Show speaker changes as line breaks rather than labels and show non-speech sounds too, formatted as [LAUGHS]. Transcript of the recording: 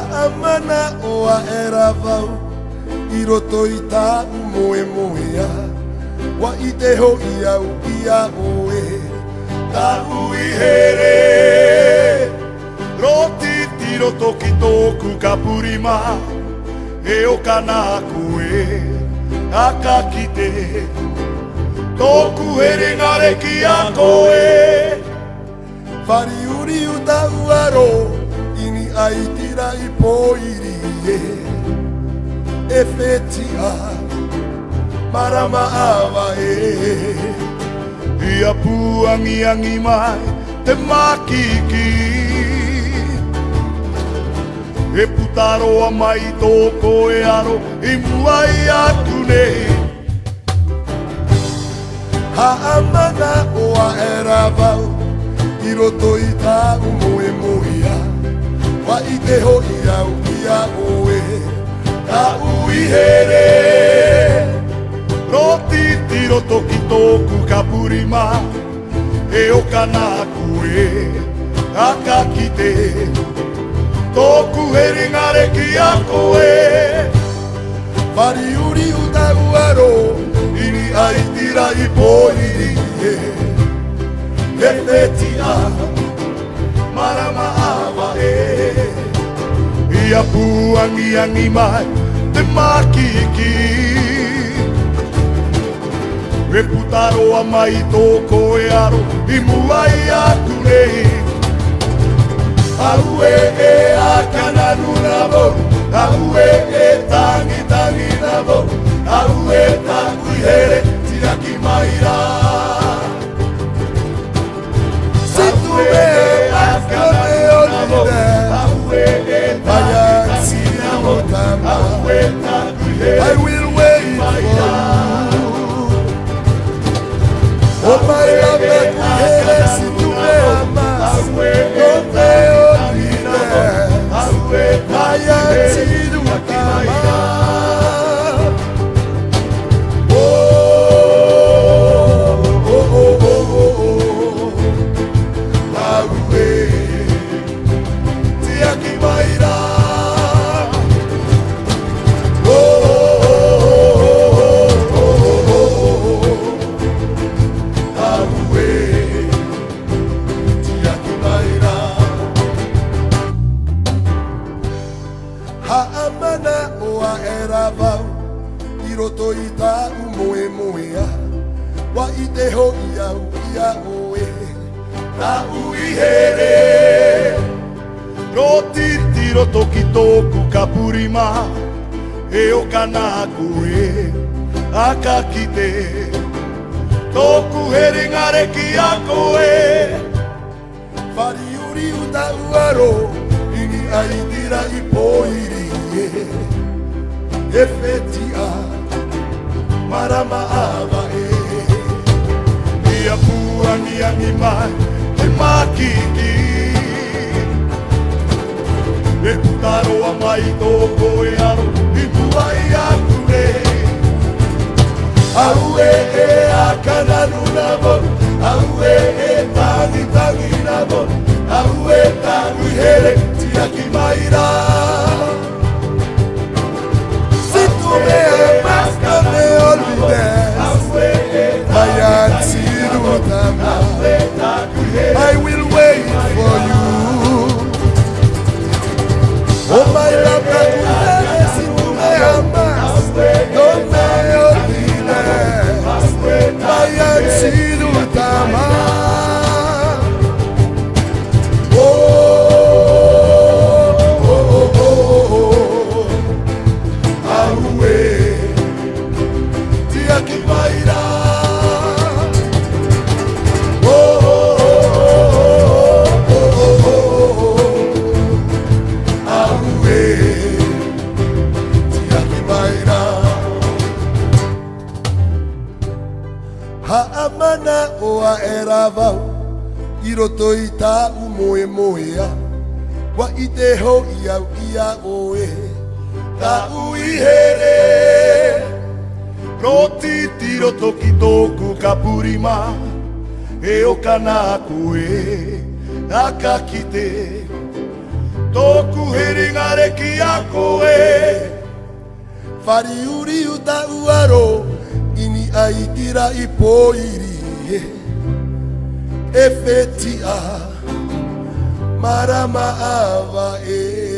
haamana o a era vau I roto i tā moe moe Wa i te ho i au i a oe Tā ui here Roti ti roto ki tōku ka purima E o kana koe Aka ki te Tōku here ngare ki a koe Whari uri u tau aroa ai tira i poiri e e fetia marama awa e i apuangi angi mai te makiki e putaro a mai tōko e aro i muai atu nei ha amana o a era vau i roto i tā umo e moia Wa i te hoi au i a oe Ka ui here Roti tiro toki tōku ka purima He o ka nā kue A ka kite Tōku he ringare ki a koe Pari uri uta uaro Ini ai tira i pōiri e te tia Marama ai ia puangi angi mai te makiki Me putaro a mai tōko e aro i mua i aku nei Au e e a kana nuna vau, au e e tangi tangi na vau Au e tangui here, tira ki mai rau I will wait for you. Oh my life. amana o a era vau I roto i tā u moe moe a Wa i te ho i au i a oe Tā u i here Roti ti roto ki tōku ka purima E o ka nā koe a ka kite Tōku he ringare ki a koe Whari uri uta uaro Ini ai tira i pōiri ye [LAUGHS] marama ava e mi apua mi anima e makiki e taro a mai i tua i aku ne au e, e a kananu na bon au e e tangi tangi na bon au e tangi here ti aki Haamana oa e rawau I roto i tā u moe moe a Wa i te ho i au i a oe Tā u i here Roti ti roto ki tōku ka purima E o kana koe A ka kite Tōku he ringare ki a koe Whari uri u tā u aroa aikira ipoirie efetia marama ava e